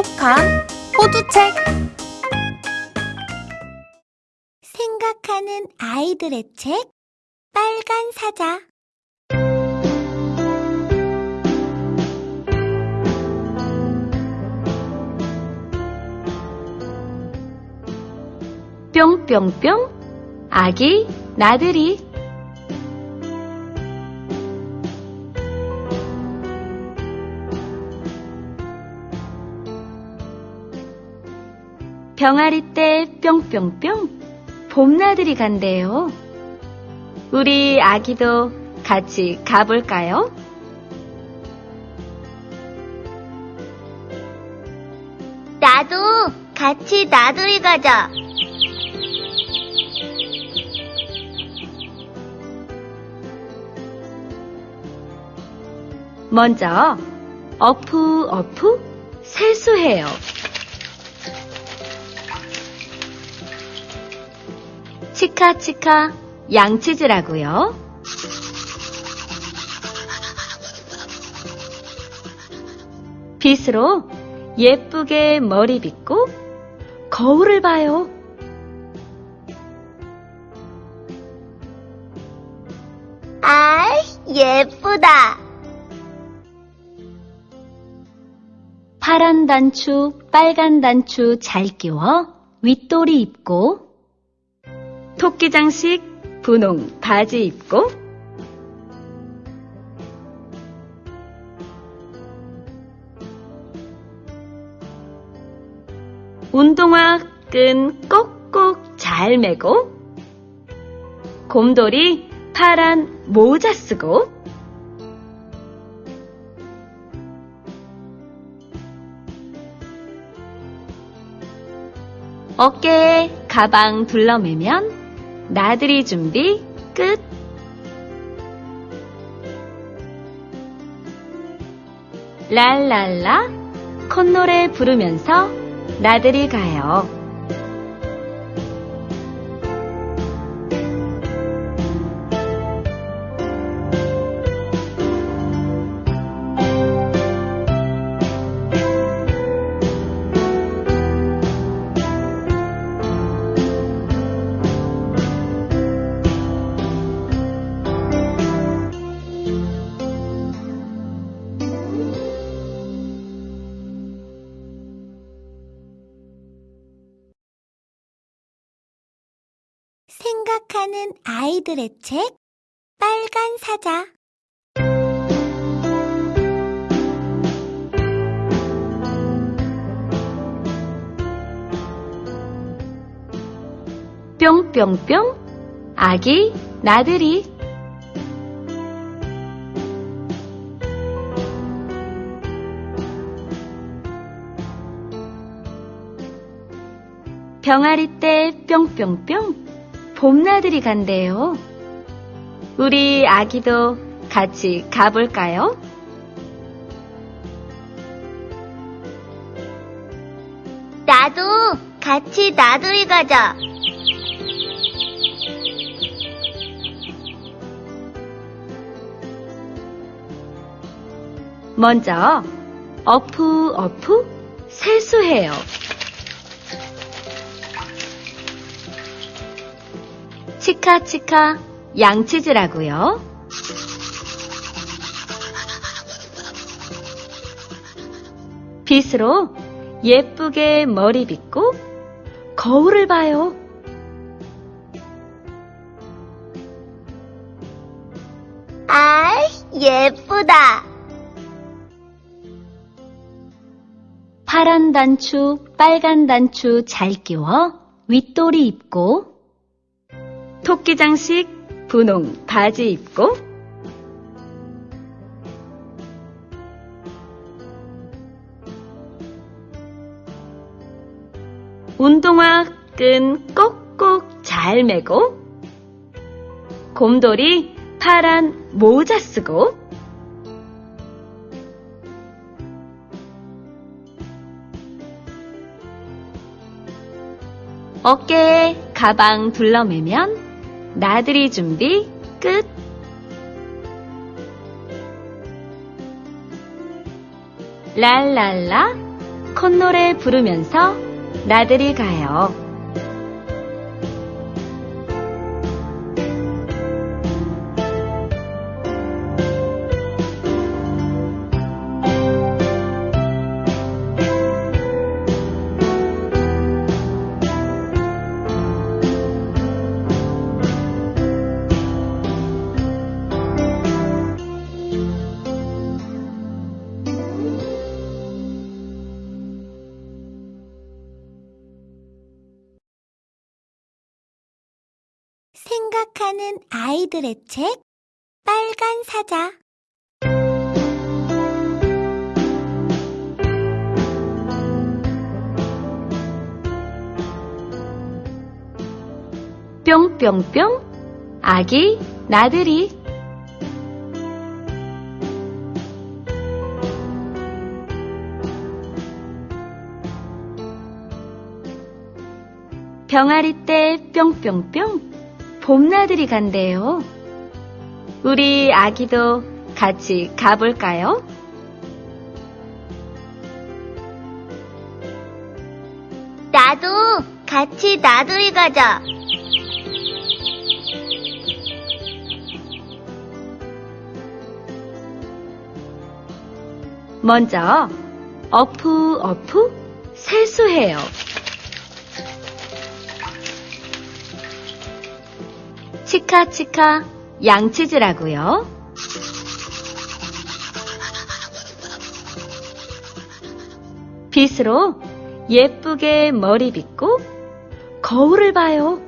똑똑한 호두책. 생각하는 아이들의 책 빨간 사자. 뿅뿅뿅. 아기 나들이 병아리 때 뿅뿅뿅 봄나들이 간대요. 우리 아기도 같이 가볼까요? 나도 같이 나들이 가자 먼저 어프 어프 세수해요. 치카치카 양치질하고요. 빗으로 예쁘게 머리 빗고 거울을 봐요. 아 예쁘다 파란 단추, 빨간 단추 잘 끼워 윗도리 입고 토끼 장식 분홍 바지 입고. 운동화 끈 꼭꼭 잘 매고. 곰돌이 파란 모자 쓰고. 어깨에 가방 둘러매면 나들이 준비 끝. 랄랄라 콧노래 부르면서 나들이 가요. 아이들의 책 빨간 사자. 뿅뿅뿅 아기 나들이. 병아리 때 뿅뿅뿅 봄나들이 간대요. 우리 아기도 같이 가볼까요? 나도 같이 나들이 가자 먼저 어프 어프 세수해요. 치카치카 양치질하고요. 빗으로 예쁘게 머리 빗고 거울을 봐요. 아 예쁘다 파란 단추, 빨간 단추 잘 끼워 윗도리 입고 토끼 장식 분홍 바지 입고. 운동화 끈 꼭꼭 잘 매고. 곰돌이 파란 모자 쓰고. 어깨에 가방 둘러매면 나들이 준비 끝. 랄랄라 콧노래 부르면서 나들이 가요. 생각하는 아이들의 책 빨간 사자. 뿅뿅뿅 아기 나들이. 병아리 때 뿅뿅뿅 봄나들이 간대요. 우리 아기도 같이 가볼까요? 나도 같이 나들이 가자. 먼저 어프 어프 세수해요. 치카치카 양치질하고요. 빗으로 예쁘게 머리 빗고 거울을 봐요.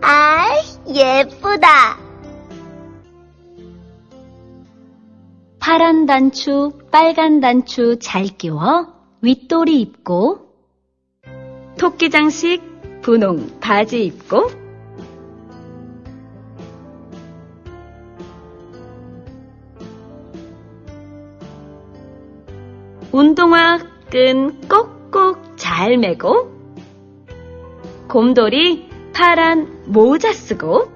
아, 예쁘다. 파란 단추, 빨간 단추 잘 끼워 윗도리 입고 토끼 장식 분홍 바지 입고. 운동화 끈 꼭꼭 잘 매고. 곰돌이 파란 모자 쓰고.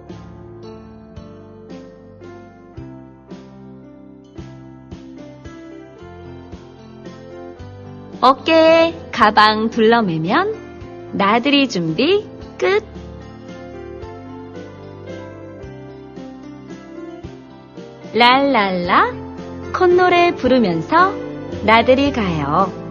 어깨에 가방 둘러매면 나들이 준비 끝. 랄랄라 콧노래 부르면서 나들이 가요.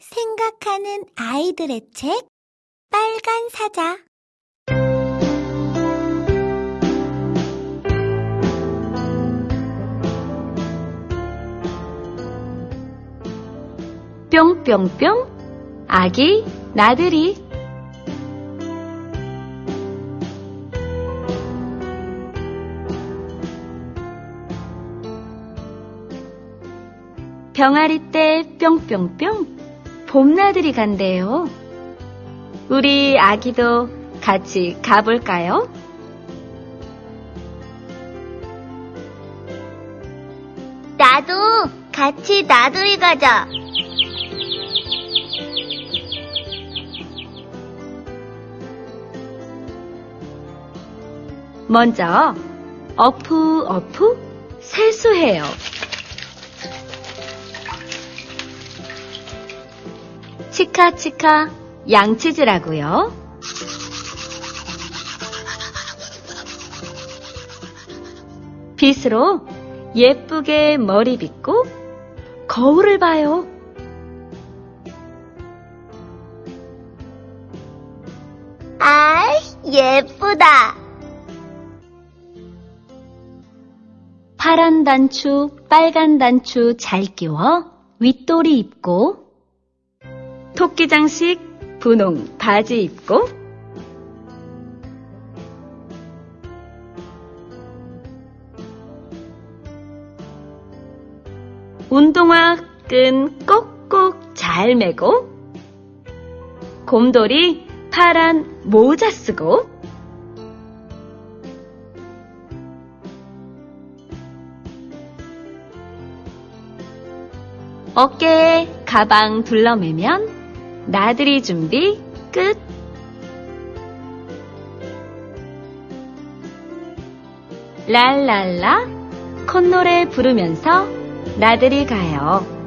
생각하는 아이들의 책 빨간 사자. 뿅뿅뿅 아기 나들이. 병아리 때 뿅뿅뿅 봄나들이 간대요. 우리 아기도 같이 가볼까요? 나도 같이 나들이 가자. 먼저 어프 어프 세수해요. 치카치카 양치질하고요. 빗으로 예쁘게 머리 빗고 거울을 봐요. 아, 예쁘다. 파란 단추, 빨간 단추 잘 끼워 윗도리 입고 토끼장식 분홍 바지 입고. 운동화 끈 꼭꼭 잘 매고. 곰돌이 파란 모자 쓰고. 어깨에 가방 둘러매면. 나들이 준비 끝. 랄랄라 콧노래 부르면서 나들이 가요.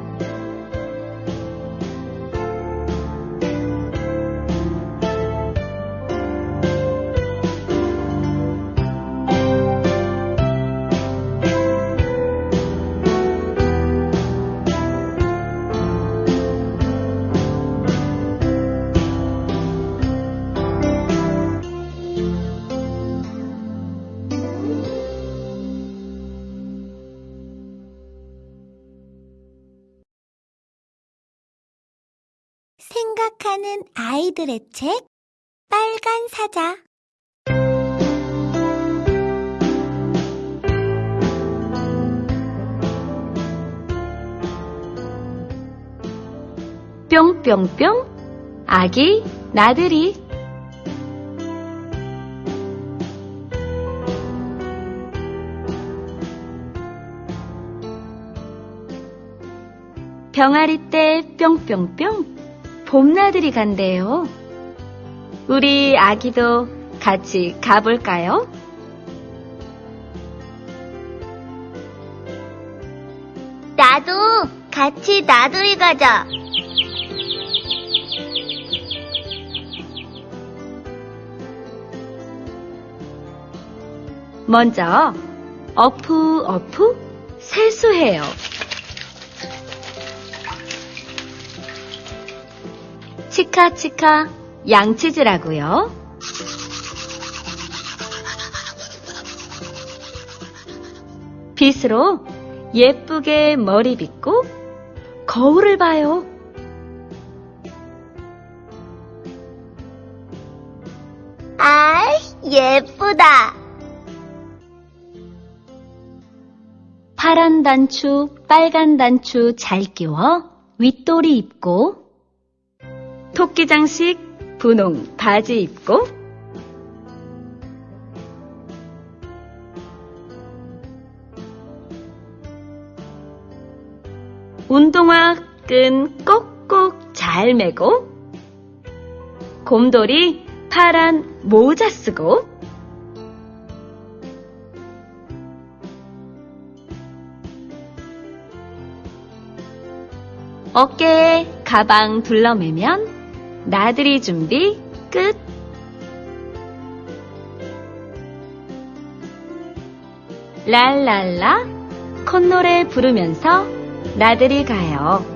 생각하는 아이들의 책 빨간 사자. 뿅뿅뿅 아기 나들이. 병아리 때 뿅뿅뿅 봄나들이 간대요. 우리 아기도 같이 가볼까요? 나도 같이 나들이 가자. 먼저 어프 어프 세수해요. 치카치카 양치질하고요. 빗으로 예쁘게 머리 빗고 거울을 봐요. 아, 예쁘다. 파란 단추, 빨간 단추 잘 끼워 윗도리 입고 토끼 장식 분홍 바지 입고. 운동화 끈 꼭꼭 잘 매고. 곰돌이 파란 모자 쓰고. 어깨에 가방 둘러매면 나들이 준비 끝. 랄랄라 콧노래 부르면서 나들이 가요.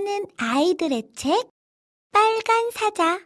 생각하는 아이들의 책 빨간 사자